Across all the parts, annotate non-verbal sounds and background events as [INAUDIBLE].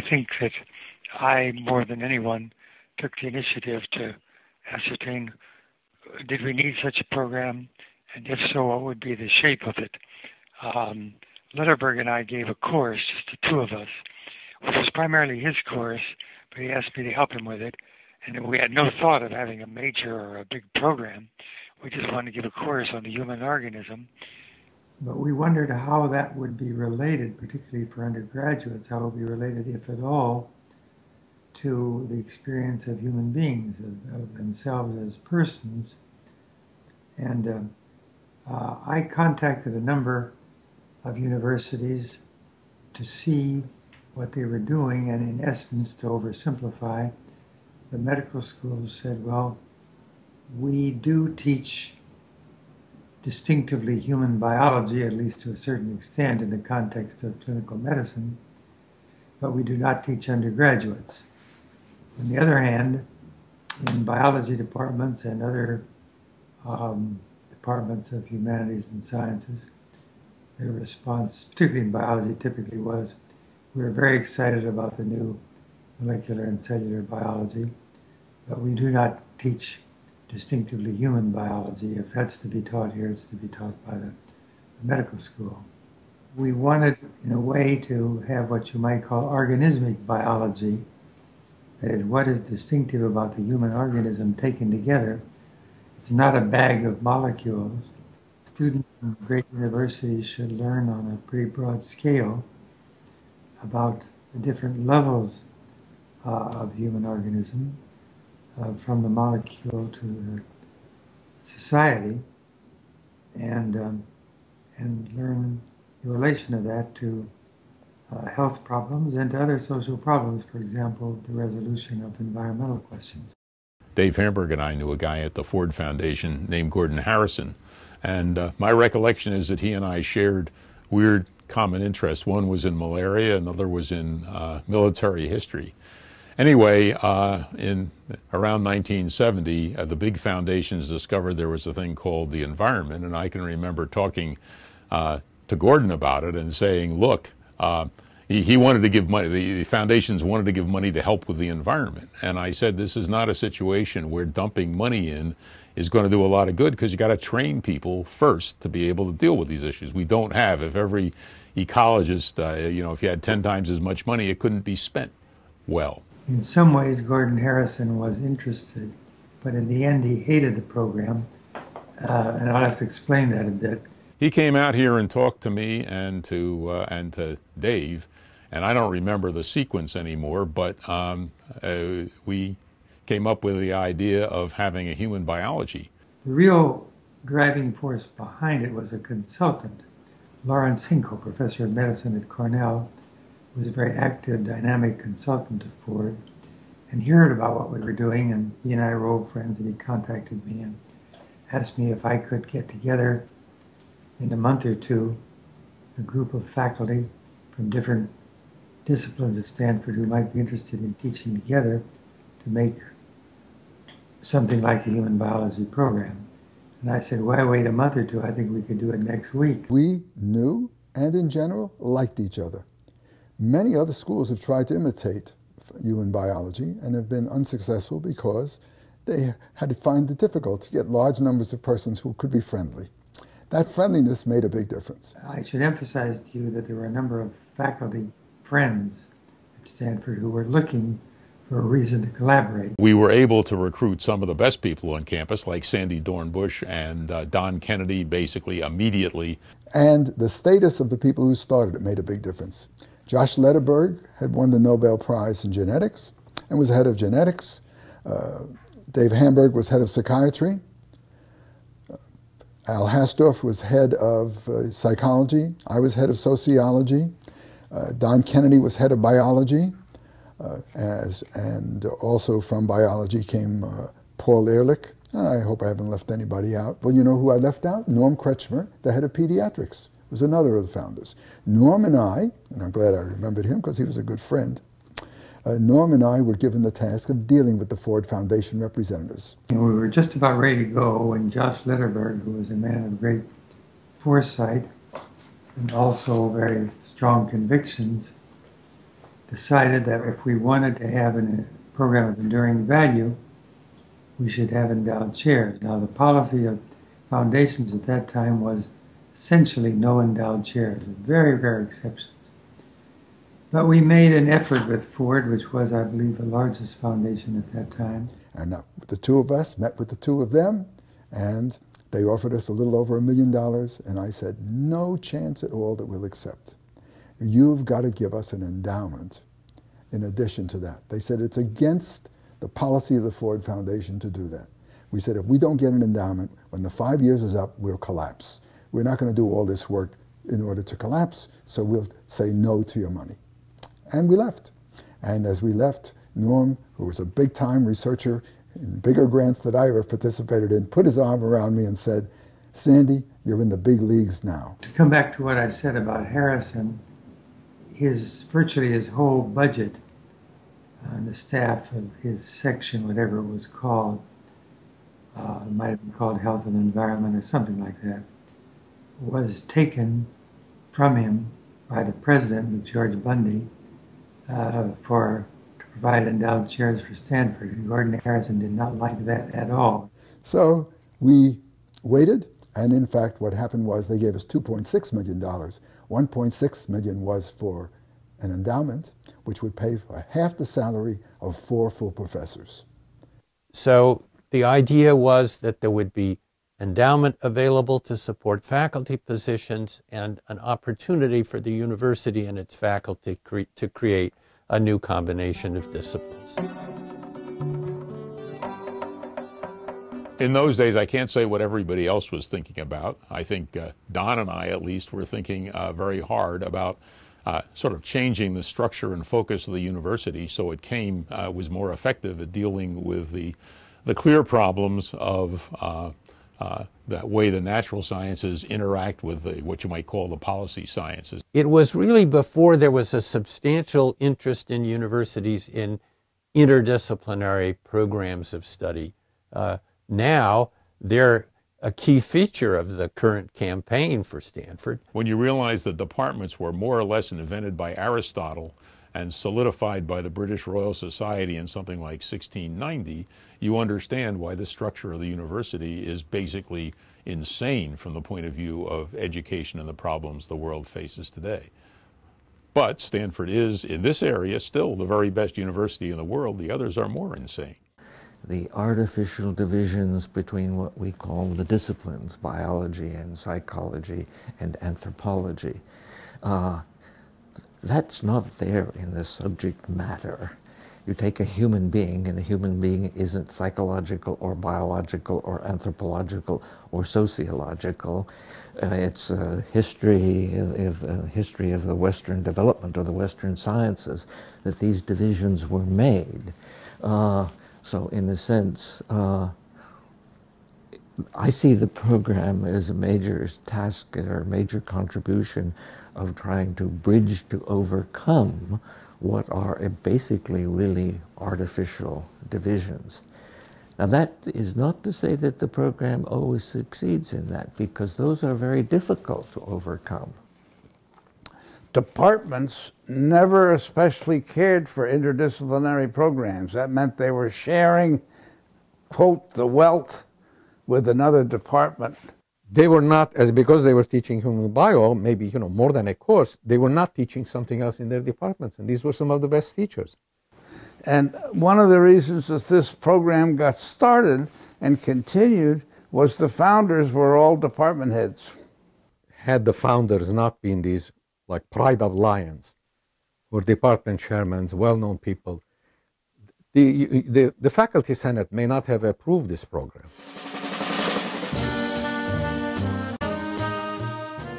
I think that I, more than anyone, took the initiative to ascertain did we need such a program, and if so, what would be the shape of it. Um, Lederberg and I gave a course, just the two of us, which was primarily his course, but he asked me to help him with it. And we had no thought of having a major or a big program. We just wanted to give a course on the human organism. But we wondered how that would be related, particularly for undergraduates, how it would be related, if at all, to the experience of human beings, of, of themselves as persons. And uh, uh, I contacted a number of universities to see what they were doing, and in essence, to oversimplify, the medical schools said, well, we do teach distinctively human biology, at least to a certain extent in the context of clinical medicine, but we do not teach undergraduates. On the other hand, in biology departments and other um, departments of humanities and sciences, their response, particularly in biology, typically was, we are very excited about the new molecular and cellular biology, but we do not teach distinctively human biology. If that's to be taught here, it's to be taught by the, medical school. We wanted, in a way, to have what you might call organismic biology, that is, what is distinctive about the human organism taken together. It's not a bag of molecules. Students in great universities should learn on a pretty broad scale about the different levels uh, of human organism, uh, from the molecule to the society, and um, and learn the relation of that to uh, health problems and to other social problems, for example, the resolution of environmental questions. Dave Hamburg and I knew a guy at the Ford Foundation named Gordon Harrison, and uh, my recollection is that he and I shared weird common interests. One was in malaria, another was in uh, military history. Anyway, uh, in around 1970, uh, the big foundations discovered there was a thing called the environment, and I can remember talking uh, to Gordon about it and saying, "Look." Uh, he, he wanted to give money, the, the foundations wanted to give money to help with the environment. And I said, this is not a situation where dumping money in is going to do a lot of good because you got to train people first to be able to deal with these issues. We don't have, if every ecologist, uh, you know, if you had 10 times as much money, it couldn't be spent well. In some ways, Gordon Harrison was interested, but in the end, he hated the program. Uh, and I'll have to explain that a bit. He came out here and talked to me and to, uh, and to Dave, and I don't remember the sequence anymore, but um, uh, we came up with the idea of having a human biology. The real driving force behind it was a consultant, Lawrence Hinkle, professor of medicine at Cornell, was a very active, dynamic consultant of Ford, and he heard about what we were doing, and he and I were old friends, and he contacted me and asked me if I could get together in a month or two a group of faculty from different disciplines at Stanford who might be interested in teaching together to make something like a human biology program. And I said, why wait a month or two? I think we could do it next week. We knew and in general liked each other. Many other schools have tried to imitate human biology and have been unsuccessful because they had to find it difficult to get large numbers of persons who could be friendly. That friendliness made a big difference. I should emphasize to you that there were a number of faculty friends at Stanford who were looking for a reason to collaborate. We were able to recruit some of the best people on campus, like Sandy Dornbusch and uh, Don Kennedy, basically immediately. And the status of the people who started it made a big difference. Josh Lederberg had won the Nobel Prize in genetics and was head of genetics. Uh, Dave Hamburg was head of psychiatry. Uh, Al Hastorf was head of uh, psychology. I was head of sociology. Uh, Don Kennedy was head of biology. Uh, as, and also from biology came uh, Paul Ehrlich, and I hope I haven't left anybody out. Well, you know who I left out? Norm Kretchmer, the head of pediatrics, was another of the founders. Norm and I, and I'm glad I remembered him because he was a good friend, uh, Norm and I were given the task of dealing with the Ford Foundation representatives. And we were just about ready to go when Josh Lederberg, who was a man of great foresight and also very strong convictions, decided that if we wanted to have a program of enduring value, we should have endowed chairs. Now, the policy of foundations at that time was essentially no endowed chairs, very rare exceptions. But we made an effort with Ford, which was, I believe, the largest foundation at that time. And the two of us met with the two of them, and they offered us a little over a million dollars, and I said, no chance at all that we'll accept. You've got to give us an endowment in addition to that. They said it's against the policy of the Ford Foundation to do that. We said if we don't get an endowment, when the five years is up, we'll collapse. We're not going to do all this work in order to collapse, so we'll say no to your money. And we left. And as we left, Norm, who was a big time researcher in bigger grants that I ever participated in, put his arm around me and said, Sandy, you're in the big leagues now. To come back to what I said about Harrison, his virtually his whole budget on the staff of his section, whatever it was called, uh, it might have been called Health and Environment or something like that, was taken from him by the president, McGeorge Bundy, uh, for to provide endowed chairs for Stanford. And Gordon Harrison did not like that at all. So we waited, and in fact, what happened was they gave us $2.6 million. 1.6 million was for an endowment, which would pay for half the salary of four full professors. So the idea was that there would be endowment available to support faculty positions and an opportunity for the university and its faculty cre- to create a new combination of disciplines. In those days, I can't say what everybody else was thinking about. I think uh, Don and I, at least, were thinking uh, very hard about uh, sort of changing the structure and focus of the university so it came uh, was more effective at dealing with the the clear problems of uh, the way the natural sciences interact with the, what you might call the policy sciences. It was really before there was a substantial interest in universities in interdisciplinary programs of study. Uh, now they're a key feature of the current campaign for Stanford. When you realize that departments were more or less invented by Aristotle and solidified by the British Royal Society in something like 1690, you understand why the structure of the university is basically insane from the point of view of education and the problems the world faces today. But Stanford is, in this area, still the very best university in the world. The others are more insane the artificial divisions between what we call the disciplines, biology and psychology and anthropology. Uh, that's not there in the subject matter. You take a human being, and a human being isn't psychological or biological or anthropological or sociological. Uh, it's a history of, uh, history of the Western development or the Western sciences that these divisions were made. Uh, so, in a sense, uh, I see the program as a major task or a major contribution of trying to bridge to overcome what are basically really artificial divisions. Now, that is not to say that the program always succeeds in that, because those are very difficult to overcome departments never especially cared for interdisciplinary programs. That meant they were sharing, quote, the wealth with another department. They were not, as because they were teaching human bio, maybe you know more than a course. They were not teaching something else in their departments, and these were some of the best teachers. And one of the reasons that this program got started and continued was the founders were all department heads. Had the founders not been these like Pride of Lions, or department chairmen, well-known people. The, the, the faculty senate may not have approved this program.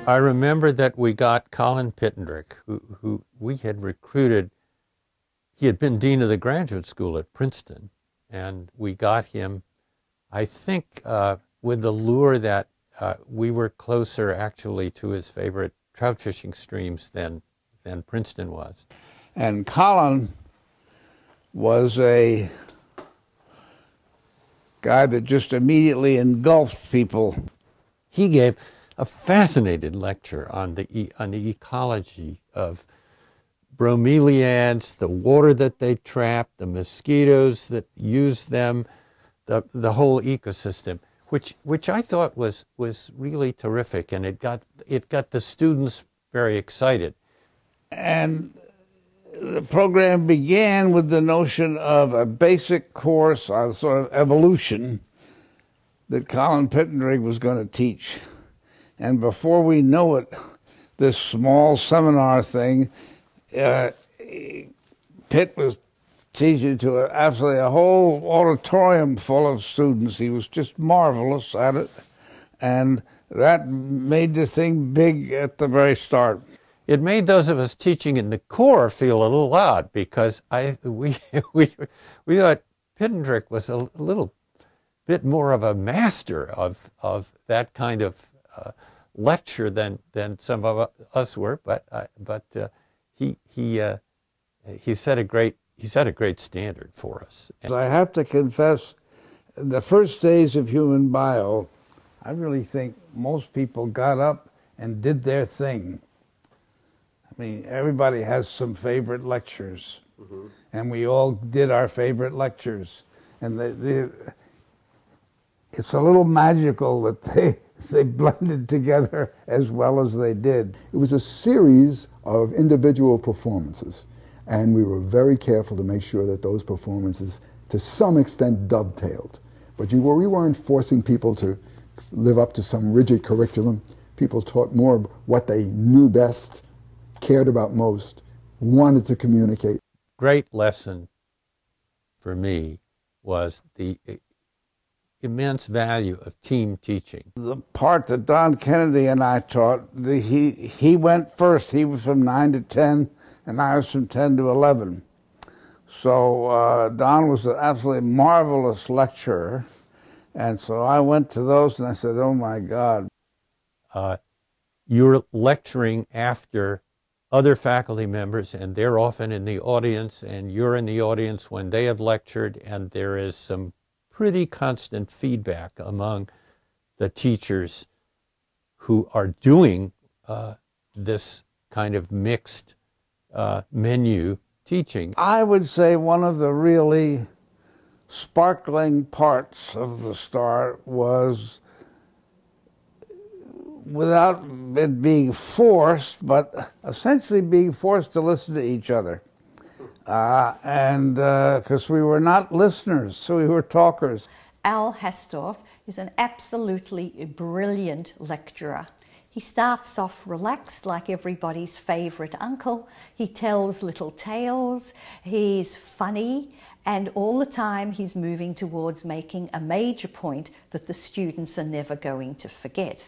I remember that we got Colin Pittendrigh, who, who we had recruited. He had been dean of the graduate school at Princeton, and we got him, I think, uh, with the lure that uh, we were closer actually to his favorite trout fishing streams than, than Princeton was. And Colin was a guy that just immediately engulfed people. He gave a fascinating lecture on the, on the ecology of bromeliads, the water that they trap, the mosquitoes that use them, the, the whole ecosystem, which, which I thought was, was really terrific. And it got, it got the students very excited. And the program began with the notion of a basic course on sort of evolution that Colin Pittendrigh was going to teach. And before we know it, this small seminar thing, uh, Pitt was teaching to a, absolutely a whole auditorium full of students. He was just marvelous at it. And that made the thing big at the very start it made those of us teaching in the core feel a little odd because I we [LAUGHS] we we thought Pittendrigh was a little bit more of a master of of that kind of uh, lecture than than some of us were, but uh, but uh, he he uh, he set a great he set a great standard for us. I have to confess, the first days of human bio, I really think most people got up and did their thing I mean, everybody has some favorite lectures, mm-hmm. and we all did our favorite lectures, and the, the, it's a little magical that they [LAUGHS] they blended together as well as they did. It was a series of individual performances, and we were very careful to make sure that those performances, to some extent, dovetailed. But you were, we weren't forcing people to live up to some rigid curriculum. People taught more what they knew best cared about most, wanted to communicate. Great lesson for me was the immense value of team teaching. The part that Don Kennedy and I taught, the, he, he went first. He was from 9 to 10, and I was from 10 to 11. So uh, Don was an absolutely marvelous lecturer. And so I went to those and I said, oh my God. Uh, you're lecturing after other faculty members, and they're often in the audience, and you're in the audience when they have lectured, and there is some pretty constant feedback among the teachers who are doing uh, this kind of mixed uh, menu teaching. I would say one of the really sparkling parts of the start was without it being forced, but essentially being forced to listen to each other. Uh, and because uh, we were not listeners, so we were talkers. Al Hastorf is an absolutely brilliant lecturer. He starts off relaxed, like everybody's favourite uncle. He tells little tales. He's funny. And all the time, he's moving towards making a major point that the students are never going to forget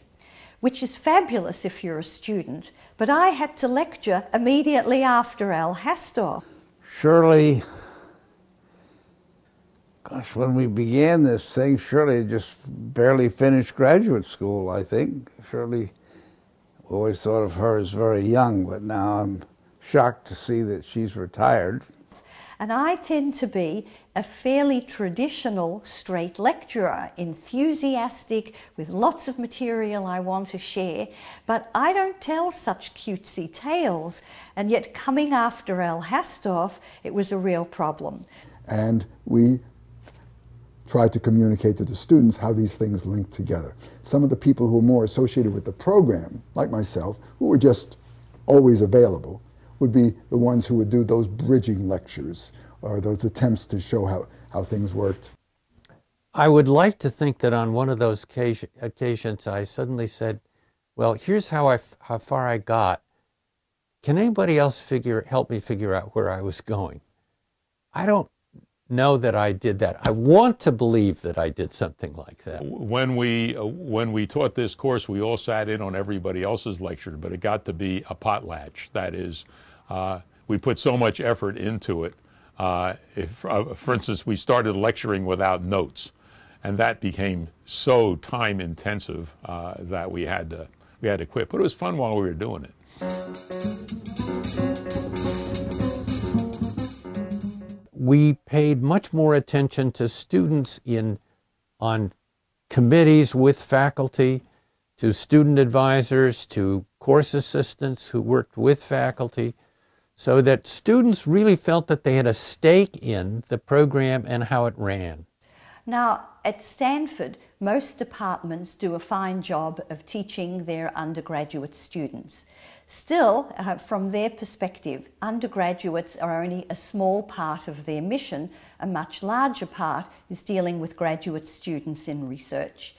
which is fabulous if you're a student, but I had to lecture immediately after Al Hastorf. Shirley, gosh, when we began this thing, Shirley just barely finished graduate school, I think. Shirley, always thought of her as very young, but now I'm shocked to see that she's retired. And I tend to be a fairly traditional straight lecturer, enthusiastic, with lots of material I want to share, but I don't tell such cutesy tales. And yet, coming after Al Hastorf, it was a real problem. And we tried to communicate to the students how these things link together. Some of the people who were more associated with the program, like myself, who were just always available, would be the ones who would do those bridging lectures or those attempts to show how, how things worked. I would like to think that on one of those occasions I suddenly said, well, here's how, I, how far I got. Can anybody else figure, help me figure out where I was going? I don't know that I did that. I want to believe that I did something like that. When we uh, when we taught this course, we all sat in on everybody else's lecture, but it got to be a potlatch. That is, uh, we put so much effort into it. Uh, if, uh, for instance, we started lecturing without notes, and that became so time intensive uh, that we had to we had to quit. But it was fun while we were doing it. We paid much more attention to students in on committees with faculty, to student advisors, to course assistants who worked with faculty, so that students really felt that they had a stake in the program and how it ran. Now, at Stanford, most departments do a fine job of teaching their undergraduate students. Still, uh, from their perspective, undergraduates are only a small part of their mission. A much larger part is dealing with graduate students in research.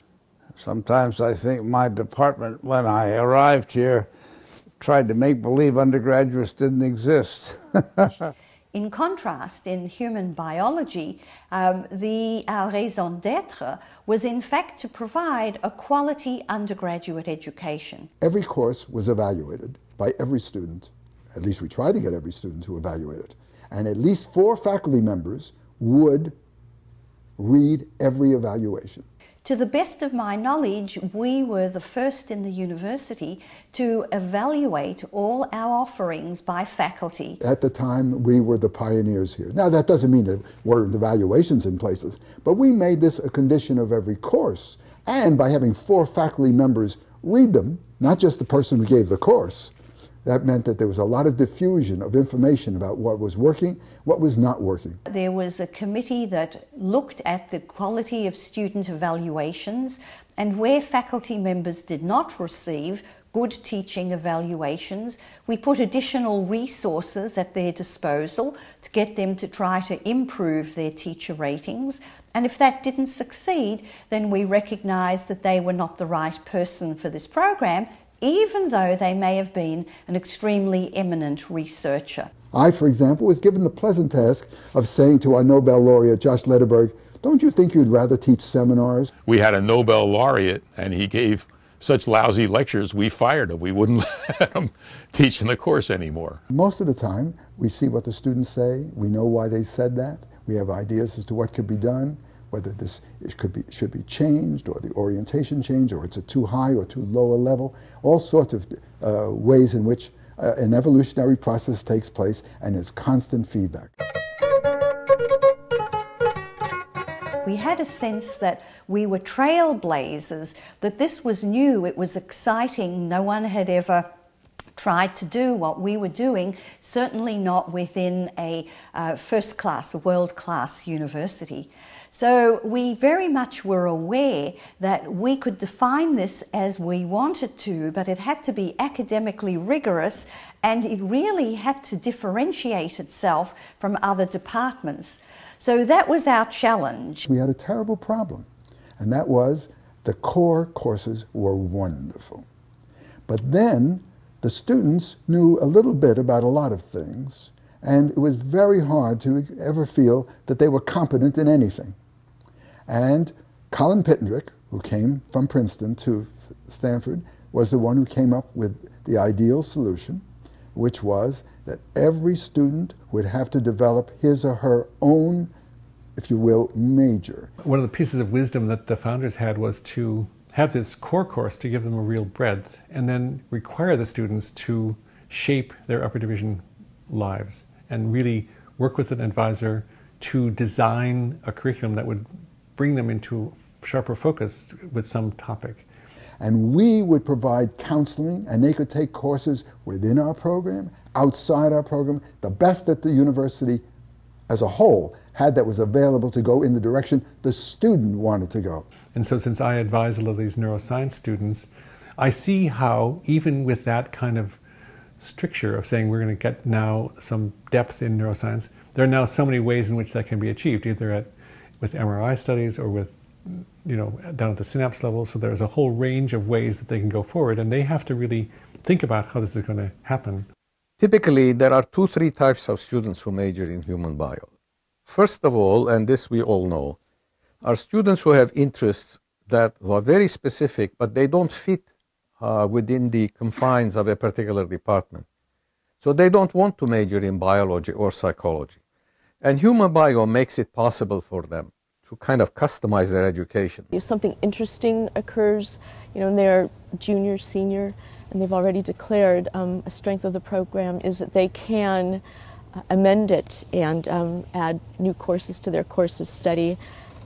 Sometimes I think my department, when I arrived here, tried to make believe undergraduates didn't exist. [LAUGHS] in contrast, in human biology, um, the our raison d'etre was in fact to provide a quality undergraduate education. Every course was evaluated by every student. At least we tried to get every student to evaluate it. And at least four faculty members would read every evaluation. To the best of my knowledge, we were the first in the university to evaluate all our offerings by faculty. At the time, we were the pioneers here. Now, that doesn't mean there weren't evaluations in places, but we made this a condition of every course. And by having four faculty members read them, not just the person who gave the course, that meant that there was a lot of diffusion of information about what was working, what was not working. There was a committee that looked at the quality of student evaluations and where faculty members did not receive good teaching evaluations, we put additional resources at their disposal to get them to try to improve their teacher ratings. And if that didn't succeed, then we recognised that they were not the right person for this program even though they may have been an extremely eminent researcher. I, for example, was given the pleasant task of saying to our Nobel laureate, Josh Lederberg, don't you think you'd rather teach seminars? We had a Nobel laureate, and he gave such lousy lectures, we fired him. We wouldn't [LAUGHS] let him teach in the course anymore. Most of the time, we see what the students say, we know why they said that, we have ideas as to what could be done, whether this could be, should be changed or the orientation changed or it's a too high or too low a level, all sorts of uh, ways in which uh, an evolutionary process takes place and is constant feedback. We had a sense that we were trailblazers, that this was new, it was exciting, no one had ever tried to do what we were doing, certainly not within a uh, first class, a world class university. So we very much were aware that we could define this as we wanted to, but it had to be academically rigorous and it really had to differentiate itself from other departments. So that was our challenge. We had a terrible problem, and that was the core courses were wonderful. But then the students knew a little bit about a lot of things, and it was very hard to ever feel that they were competent in anything. And Colin Pittendrigh, who came from Princeton to Stanford, was the one who came up with the ideal solution, which was that every student would have to develop his or her own, if you will, major. One of the pieces of wisdom that the founders had was to have this core course to give them a real breadth and then require the students to shape their upper division lives and really work with an advisor to design a curriculum that would bring them into sharper focus with some topic. And we would provide counseling, and they could take courses within our program, outside our program, the best that the university as a whole had that was available to go in the direction the student wanted to go. And so, since I advise a lot of these neuroscience students, I see how, even with that kind of stricture of saying we're going to get now some depth in neuroscience, there are now so many ways in which that can be achieved, either at with MRI studies or with you know down at the synapse level. So there's a whole range of ways that they can go forward and they have to really think about how this is going to happen. Typically there are two three types of students who major in human bio. First of all and this we all know are students who have interests that are very specific but they don't fit uh, within the confines of a particular department. So they don't want to major in biology or psychology. And human bio makes it possible for them to kind of customize their education. If something interesting occurs, you know, and they're junior, senior, and they've already declared um, a strength of the program is that they can uh, amend it and um, add new courses to their course of study.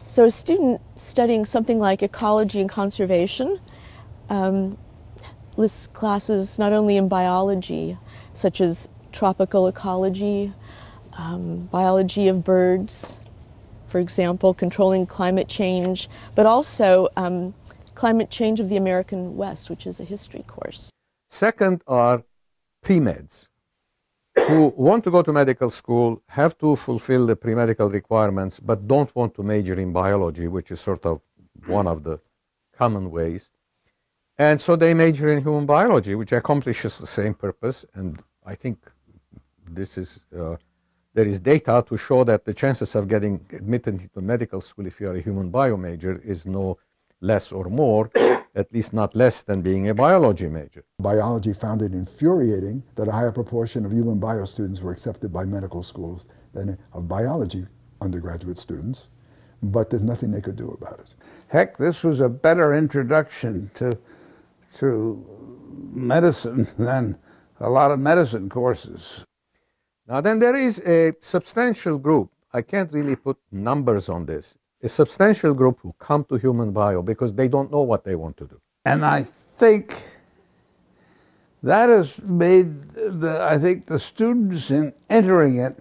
So a student studying something like ecology and conservation um, lists classes not only in biology, such as tropical ecology, um, biology of birds, for example, controlling climate change, but also um, climate change of the American West, which is a history course. Second are pre-meds who want to go to medical school, have to fulfill the pre-medical requirements, but don't want to major in biology, which is sort of one of the common ways. And so they major in human biology, which accomplishes the same purpose. And I think this is, uh, there is data to show that the chances of getting admitted into medical school if you are a human bio major is no less or more, [COUGHS] at least not less than being a biology major. Biology found it infuriating that a higher proportion of human bio students were accepted by medical schools than of biology undergraduate students, but there's nothing they could do about it. Heck, this was a better introduction to, to medicine than a lot of medicine courses. Now, then there is a substantial group, I can't really put numbers on this, a substantial group who come to human bio because they don't know what they want to do. And I think that has made the, I think the students in entering it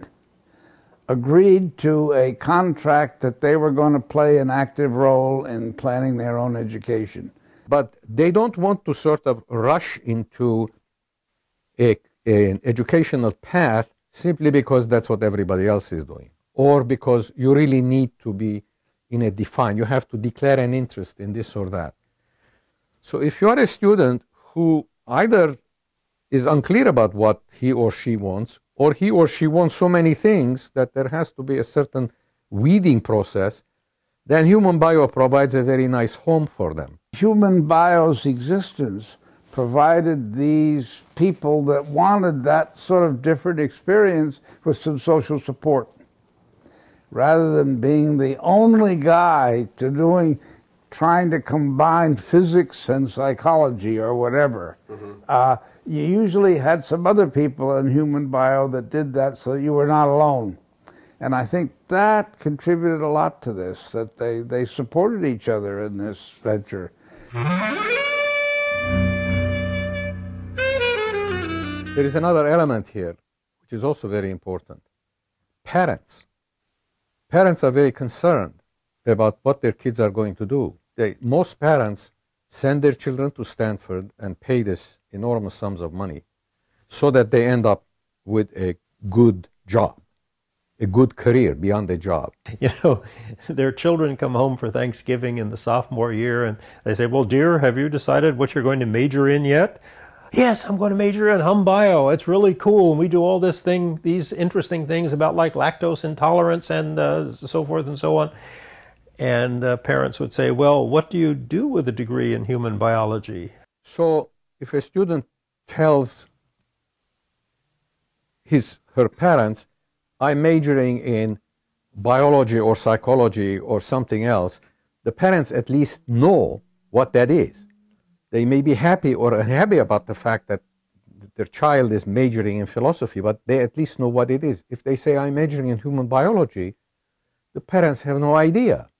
agreed to a contract that they were going to play an active role in planning their own education. But they don't want to sort of rush into a, an educational path simply because that's what everybody else is doing, or because you really need to be in a defined, you have to declare an interest in this or that. So if you are a student who either is unclear about what he or she wants, or he or she wants so many things that there has to be a certain weeding process, then human bio provides a very nice home for them. Human bio's existence provided these people that wanted that sort of different experience with some social support rather than being the only guy to doing trying to combine physics and psychology or whatever. Mm-hmm. Uh, you usually had some other people in human bio that did that so you were not alone. And I think that contributed a lot to this, that they, they supported each other in this venture. There is another element here, which is also very important. Parents parents are very concerned about what their kids are going to do. They, most parents send their children to Stanford and pay this enormous sums of money so that they end up with a good job, a good career beyond a job. [LAUGHS] You know, their children come home for Thanksgiving in the sophomore year and they say, Well, dear, have you decided what you're going to major in yet? Yes, I'm going to major in hum bio. It's really cool. And we do all this thing, these interesting things about like lactose intolerance and uh, so forth and so on. And uh, parents would say, well, what do you do with a degree in human biology? So if a student tells his her parents, I'm majoring in biology or psychology or something else, the parents at least know what that is. They may be happy or unhappy about the fact that their child is majoring in philosophy, but they at least know what it is. If they say, I'm majoring in human biology, the parents have no idea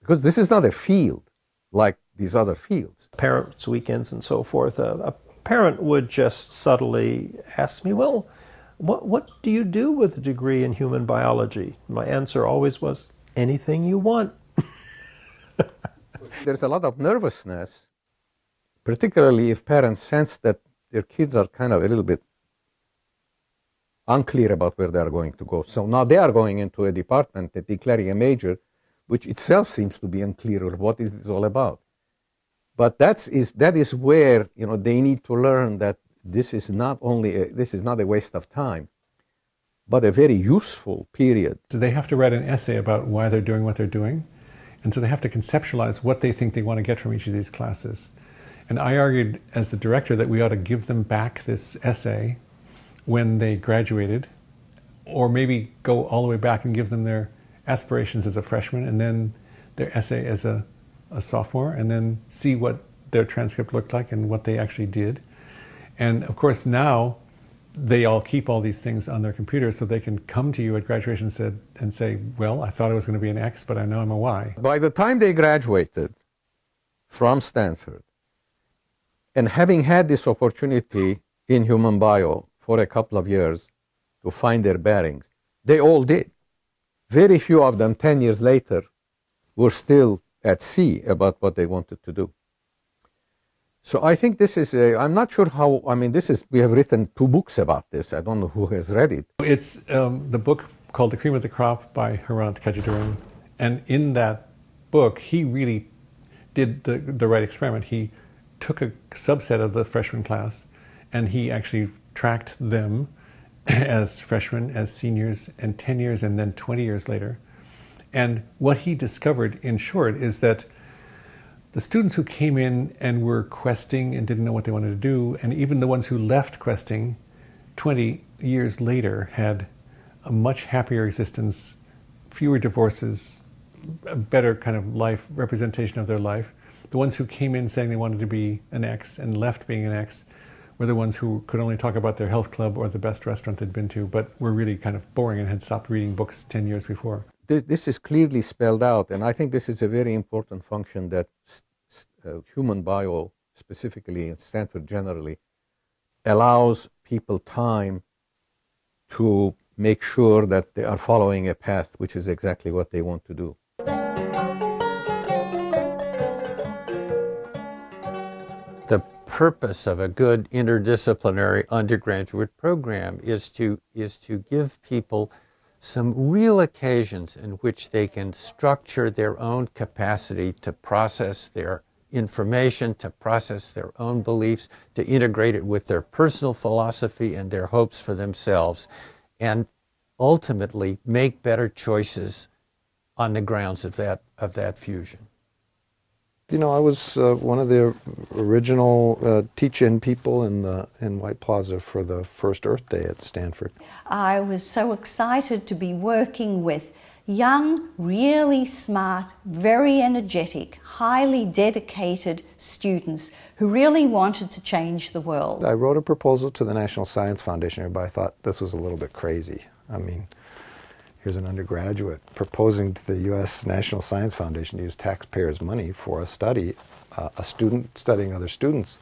because this is not a field like these other fields. Parents' weekends and so forth, uh, a parent would just subtly ask me, Well, what, what do you do with a degree in human biology? My answer always was, Anything you want. [LAUGHS] There's a lot of nervousness particularly if parents sense that their kids are kind of a little bit unclear about where they are going to go. So now they are going into a department and declaring a major, which itself seems to be unclear of what is all about. But that's is that is where you know they need to learn that this is not only a, this is not a waste of time, but a very useful period. So they have to write an essay about why they're doing what they're doing, and so they have to conceptualize what they think they want to get from each of these classes. And I argued as the director that we ought to give them back this essay when they graduated, or maybe go all the way back and give them their aspirations as a freshman and then their essay as a, a sophomore, and then see what their transcript looked like and what they actually did. And of course, now they all keep all these things on their computer so they can come to you at graduation said, and say, Well, I thought I was going to be an X, but I know I'm a Y. By the time they graduated from Stanford, and having had this opportunity in human bio for a couple of years to find their bearings. They all did. Very few of them, 10 years later, were still at sea about what they wanted to do. So I think this is, a, I'm not sure how, I mean, this is, we have written two books about this. I don't know who has read it. It's um, the book called The Cream of the Crop by Herant Katchadourian. And in that book, he really did the, the right experiment. He took a subset of the freshman class and he actually tracked them [LAUGHS] as freshmen, as seniors, and 10 years and then 20 years later. And what he discovered, in short, is that the students who came in and were questing and didn't know what they wanted to do, and even the ones who left questing 20 years later had a much happier existence, fewer divorces, a better kind of life representation of their life. The ones who came in saying they wanted to be an X and left being an X were the ones who could only talk about their health club or the best restaurant they'd been to, but were really kind of boring and had stopped reading books 10 years before. This, this is clearly spelled out, and I think this is a very important function that uh, human bio, specifically in Stanford generally, allows people time to make sure that they are following a path which is exactly what they want to do. Purpose of a good interdisciplinary undergraduate program is to, is to give people some real occasions in which they can structure their own capacity to process their information, to process their own beliefs, to integrate it with their personal philosophy and their hopes for themselves, and ultimately make better choices on the grounds of that, of that fusion. You know, I was uh, one of the original uh, teach-in people in the in White Plaza for the first Earth Day at Stanford. I was so excited to be working with young, really smart, very energetic, highly dedicated students who really wanted to change the world. I wrote a proposal to the National Science Foundation. Everybody thought this was a little bit crazy. I mean, here's an undergraduate proposing to the U.S. National Science Foundation to use taxpayers' money for a study, uh, a student studying other students.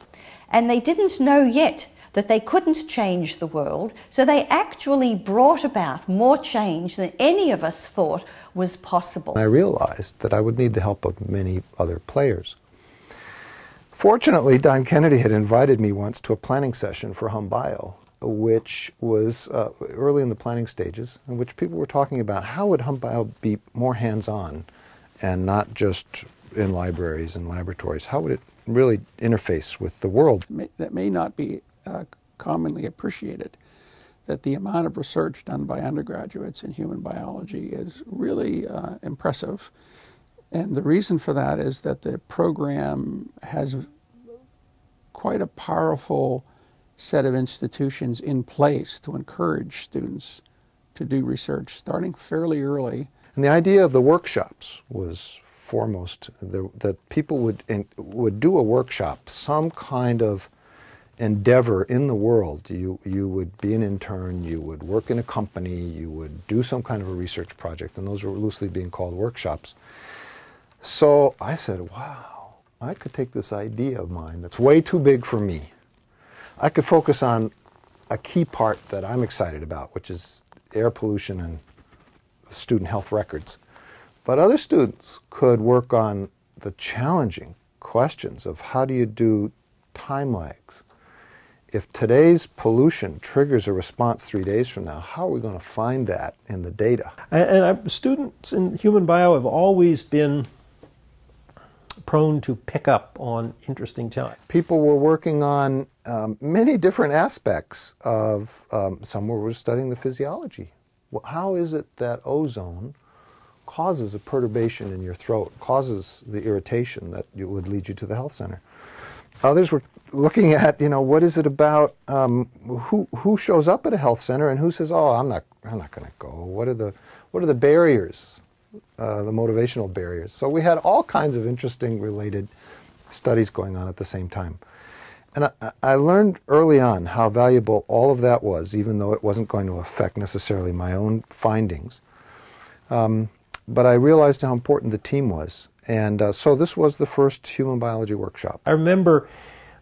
And they didn't know yet that they couldn't change the world, so they actually brought about more change than any of us thought was possible. I realized that I would need the help of many other players. Fortunately, Don Kennedy had invited me once to a planning session for HumBio, which was uh, early in the planning stages, in which people were talking about how would HumBio be more hands-on and not just in libraries and laboratories. How would it really interface with the world? That may not be uh, commonly appreciated that the amount of research done by undergraduates in human biology is really uh, impressive. And the reason for that is that the program has quite a powerful set of institutions in place to encourage students to do research starting fairly early. And the idea of the workshops was foremost, that people would, in, would do a workshop, some kind of endeavor in the world. You, you would be an intern, you would work in a company, you would do some kind of a research project, and those were loosely being called workshops. So I said, wow, I could take this idea of mine that's way too big for me. I could focus on a key part that I'm excited about, which is air pollution and student health records. But other students could work on the challenging questions of how do you do time lags, if today's pollution triggers a response three days from now, how are we going to find that in the data? And, and students in human bio have always been prone to pick up on interesting time. People were working on um, many different aspects of, um, some were studying the physiology. Well, how is it that ozone causes a perturbation in your throat, causes the irritation that would lead you to the health center? Others were looking at, you know, what is it about um, who who shows up at a health center and who says, "Oh, I'm not I'm not going to go." What are the what are the barriers, uh, the motivational barriers? So we had all kinds of interesting related studies going on at the same time. And I, I learned early on how valuable all of that was, even though it wasn't going to affect necessarily my own findings. Um, but I realized how important the team was. And uh, so this was the first human biology workshop. I remember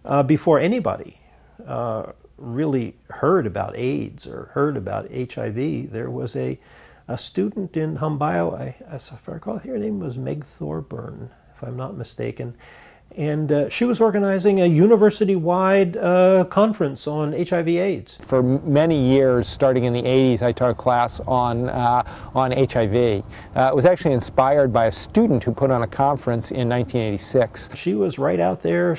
uh, before anybody uh, really heard about AIDS or heard about HIV. There was a, a student in Humbio, I, as I recall, her name was Meg Thorburn, if I'm not mistaken, and uh, she was organizing a university-wide uh, conference on HIV/AIDS. For many years, starting in the 80s, I taught a class on uh, on HIV. Uh, it was actually inspired by a student who put on a conference in 1986. She was right out there.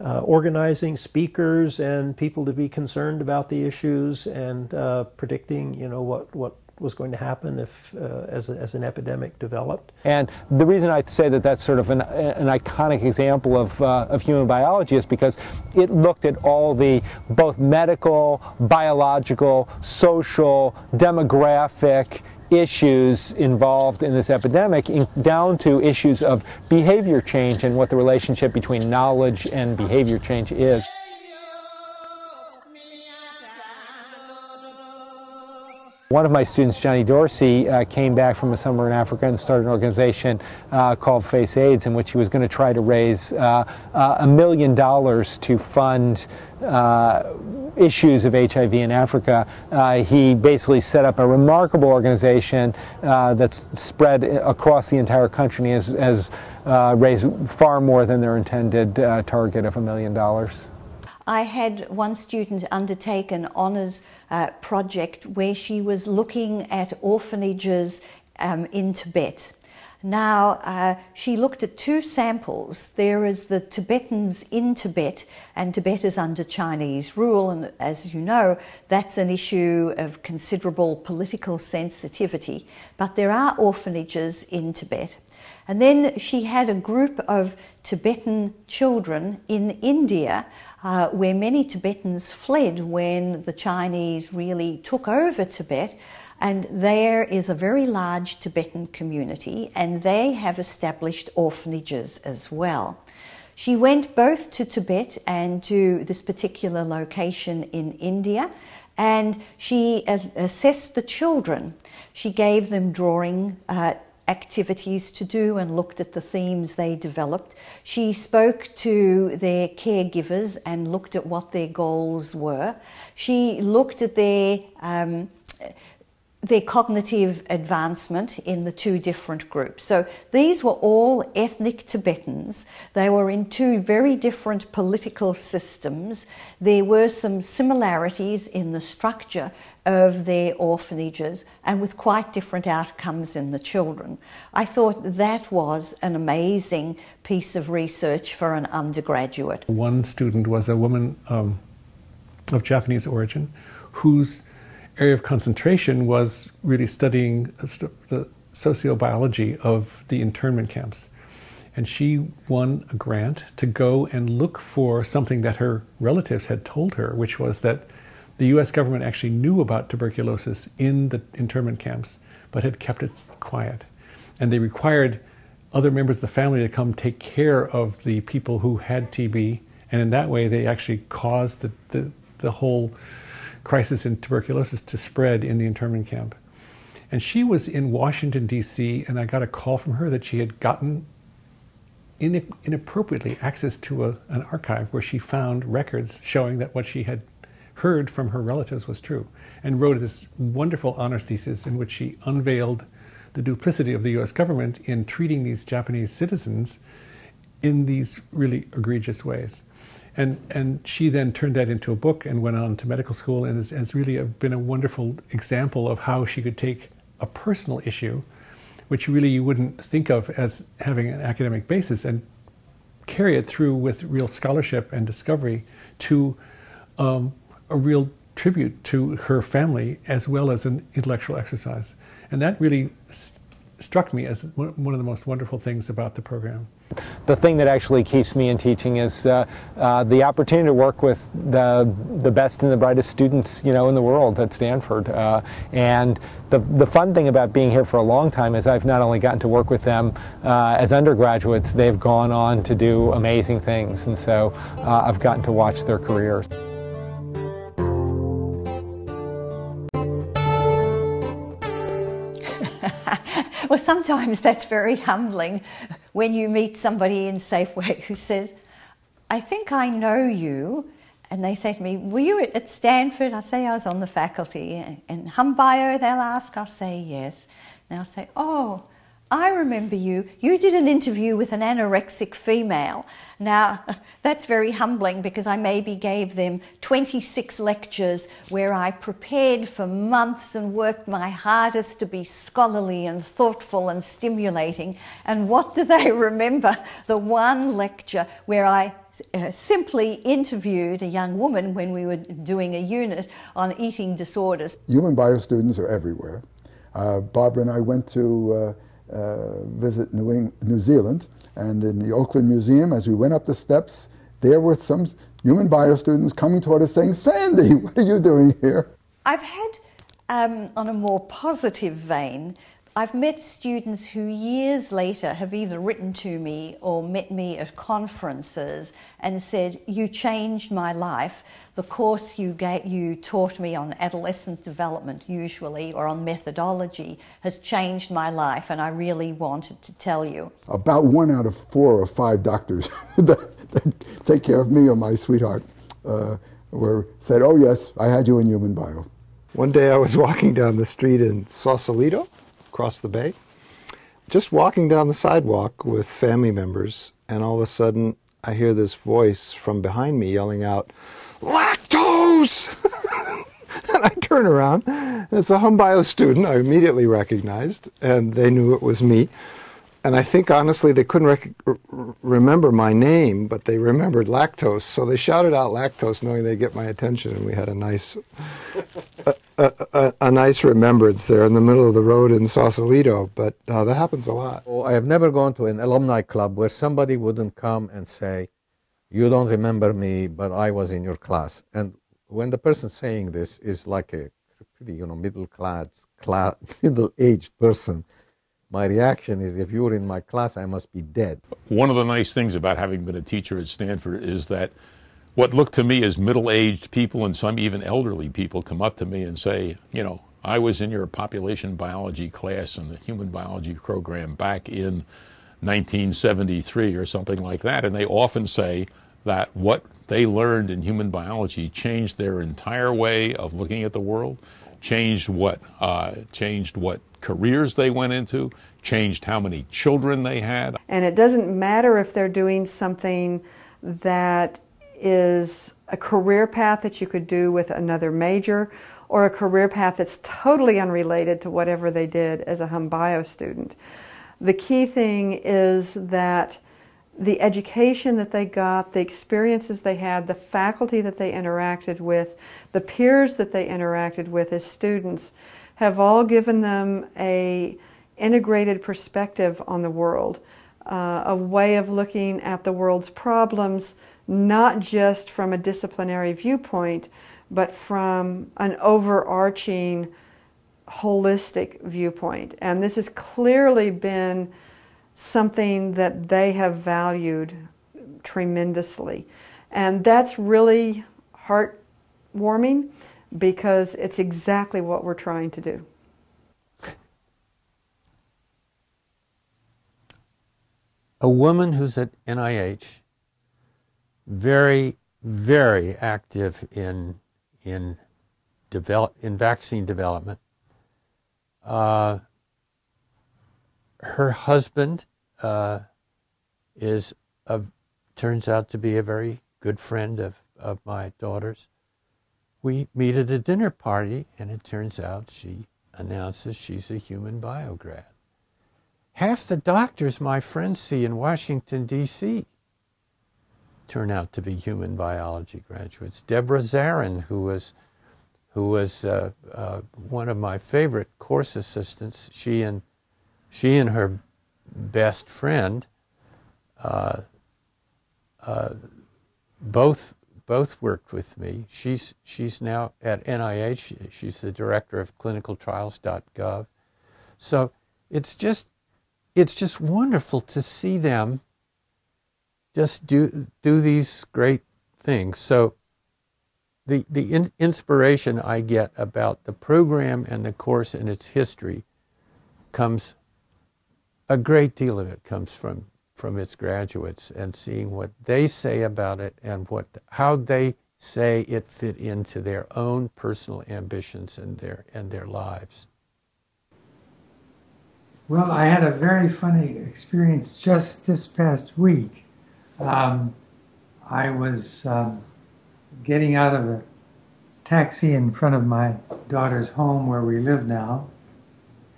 Uh, uh, organizing speakers and people to be concerned about the issues and predicting, you know, what, what was going to happen if, uh, as, a, as, an epidemic developed. And the reason I say that that's sort of an, an iconic example of, uh, of human biology is because it looked at all the both medical, biological, social, demographic, issues involved in this epidemic in, down to issues of behavior change and what the relationship between knowledge and behavior change is. One of my students, Johnny Dorsey, uh, came back from a summer in Africa and started an organization uh, called Face AIDS, in which he was going to try to raise uh, uh a million dollars to fund uh, issues of HIV in Africa. Uh, he basically set up a remarkable organization that's spread across the entire country and has, has raised far more than their intended target of a million dollars. I had one student undertake an honours uh, project where she was looking at orphanages um, in Tibet. Now, uh, she looked at two samples. There is the Tibetans in Tibet, and Tibet is under Chinese rule, and as you know, that's an issue of considerable political sensitivity. But there are orphanages in Tibet. And then she had a group of Tibetan children in India uh, where many Tibetans fled when the Chinese really took over Tibet. And there is a very large Tibetan community, and they have established orphanages as well. She went both to Tibet and to this particular location in India, and she assessed the children. She gave them drawing uh, activities to do and looked at the themes they developed. She spoke to their caregivers and looked at what their goals were. She looked at their um, their cognitive advancement in the two different groups. So these were all ethnic Tibetans. They were in two very different political systems. There were some similarities in the structure of their orphanages and with quite different outcomes in the children. I thought that was an amazing piece of research for an undergraduate. One student was a woman um, of Japanese origin whose area of concentration was really studying the sociobiology of the internment camps. And she won a grant to go and look for something that her relatives had told her, which was that the US government actually knew about tuberculosis in the internment camps, but had kept it quiet. And they required other members of the family to come take care of the people who had TB. And in that way, they actually caused the, the, the whole crisis in tuberculosis to spread in the internment camp. And she was in Washington, D.C., and I got a call from her that she had gotten inappropriately access to a, an archive where she found records showing that what she had heard from her relatives was true, and wrote this wonderful honors thesis in which she unveiled the duplicity of the US government in treating these Japanese citizens in these really egregious ways. And, and she then turned that into a book and went on to medical school and has, has really been a wonderful example of how she could take a personal issue, which really you wouldn't think of as having an academic basis, and carry it through with real scholarship and discovery to um, a real tribute to her family as well as an intellectual exercise. And that really st struck me as one of the most wonderful things about the program. The thing that actually keeps me in teaching is uh, uh, the opportunity to work with the, the best and the brightest students, you know, in the world at Stanford. Uh, and the, the fun thing about being here for a long time is I've not only gotten to work with them uh, as undergraduates, they've gone on to do amazing things. And so uh, I've gotten to watch their careers. [LAUGHS] well, sometimes that's very humbling when you meet somebody in Safeway [LAUGHS] who says, I think I know you, and they say to me, Were you at Stanford? I say I was on the faculty. And hum bio, they'll ask, I'll say yes. And they'll say, Oh, I remember you. You did an interview with an anorexic female. Now, [LAUGHS] that's very humbling because I maybe gave them 26 lectures where I prepared for months and worked my hardest to be scholarly and thoughtful and stimulating. And what do they [LAUGHS] remember? The one lecture where I uh, simply interviewed a young woman when we were doing a unit on eating disorders. Human bio students are everywhere. Uh, Barbara and I went to uh, visit New, Eng New Zealand, and in the Auckland Museum, as we went up the steps, there were some human bio students coming toward us saying, Sandy, [LAUGHS] what are you doing here? I've had, um, on a more positive vein, I've met students who years later have either written to me or met me at conferences and said, You changed my life. The course you, gave, you taught me on adolescent development, usually, or on methodology, has changed my life, and I really wanted to tell you. About one out of four or five doctors [LAUGHS] that, that take care of me or my sweetheart uh, were said, Oh, yes, I had you in human bio. One day I was walking down the street in Sausalito across the bay, just walking down the sidewalk with family members, and all of a sudden I hear this voice from behind me yelling out, Lactose! [LAUGHS] and I turn around, and it's a hum bio student I immediately recognized, and they knew it was me and I think honestly they couldn't remember my name, but they remembered lactose, so they shouted out lactose, knowing they'd get my attention, and we had a nice, a, a, a, a, nice remembrance there in the middle of the road in Sausalito. But uh, that happens a lot. I have never gone to an alumni club where somebody wouldn't come and say, "You don't remember me, but I was in your class." And when the person saying this is like a pretty, you know, middle class, class [LAUGHS] middle-aged person my reaction is if you were in my class, I must be dead. One of the nice things about having been a teacher at Stanford is that what looked to me as middle aged people and some even elderly people come up to me and say, you know, I was in your population biology class in the human biology program back in 1973 or something like that. And they often say that what they learned in human biology changed their entire way of looking at the world, changed what, uh, changed what careers they went into, changed how many children they had. And it doesn't matter if they're doing something that is a career path that you could do with another major or a career path that's totally unrelated to whatever they did as a hum bio student. The key thing is that the education that they got, the experiences they had, the faculty that they interacted with, the peers that they interacted with as students have all given them a integrated perspective on the world, uh, a way of looking at the world's problems, not just from a disciplinary viewpoint, but from an overarching holistic viewpoint. And this has clearly been something that they have valued tremendously. And that's really heartwarming because it's exactly what we're trying to do. A woman who's at NIH, very, very active in in develop in vaccine development. Uh, her husband uh, is a, turns out to be a very good friend of, of my daughter's we meet at a dinner party, and it turns out she announces she's a human biograd. Half the doctors my friends see in Washington, D.C. turn out to be human biology graduates. Deborah Zarin, who was, who was uh, uh, one of my favorite course assistants, she and, she and her best friend uh, uh both both worked with me. She's, she's now at NIH. She's the director of clinicaltrials.gov. So it's just, it's just wonderful to see them just do, do these great things. So the, the in, inspiration I get about the program and the course and its history comes, a great deal of it comes from from its graduates and seeing what they say about it and what how they say it fit into their own personal ambitions and their and their lives. Well, I had a very funny experience just this past week. Um, I was um, getting out of a taxi in front of my daughter's home where we live now,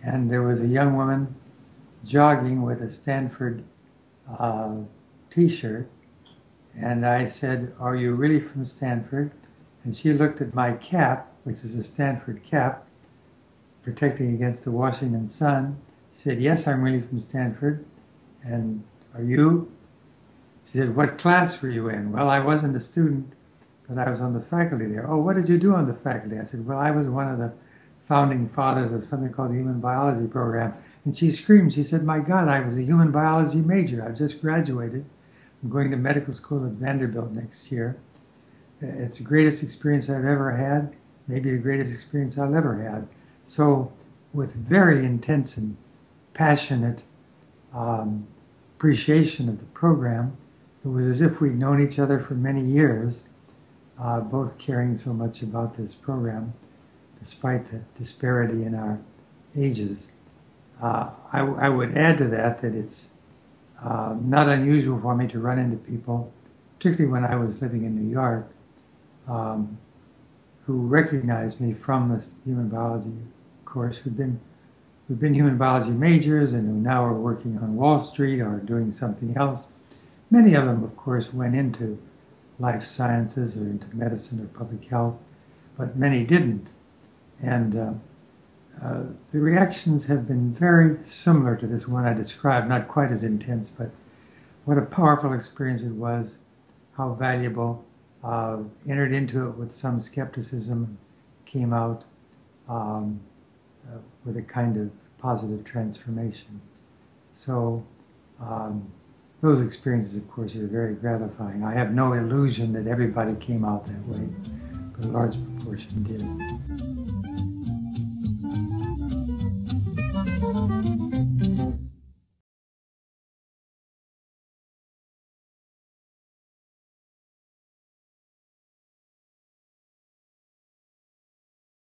and there was a young woman jogging with a Stanford uh, t shirt. And I said, Are you really from Stanford? And she looked at my cap, which is a Stanford cap, protecting against the Washington sun. She said, Yes, I'm really from Stanford. And are you? She said, What class were you in? Well, I wasn't a student, but I was on the faculty there. Oh, what did you do on the faculty? I said, Well, I was one of the founding fathers of something called the Human Biology Program. And she screamed, She said, My God, I was a human biology major. I've just graduated. I'm going to medical school at Vanderbilt next year. It's the greatest experience I've ever had, maybe the greatest experience I've ever had. So, with very intense and passionate um, appreciation of the program, it was as if we'd known each other for many years, uh, both caring so much about this program, despite the disparity in our ages. Uh, I, I, would add to that that it's uh, not unusual for me to run into people, particularly when I was living in New York, um, who recognized me from this human biology course, who'd been who'd been human biology majors and who now are working on Wall Street or doing something else. Many of them, of course, went into life sciences or into medicine or public health, but many didn't. And uh, uh, the reactions have been very similar to this one I described, not quite as intense, but what a powerful experience it was, how valuable. Uh, entered into it with some skepticism, came out um, uh, with a kind of positive transformation. So, um, those experiences, of course, are very gratifying. I have no illusion that everybody came out that way, but a large proportion did.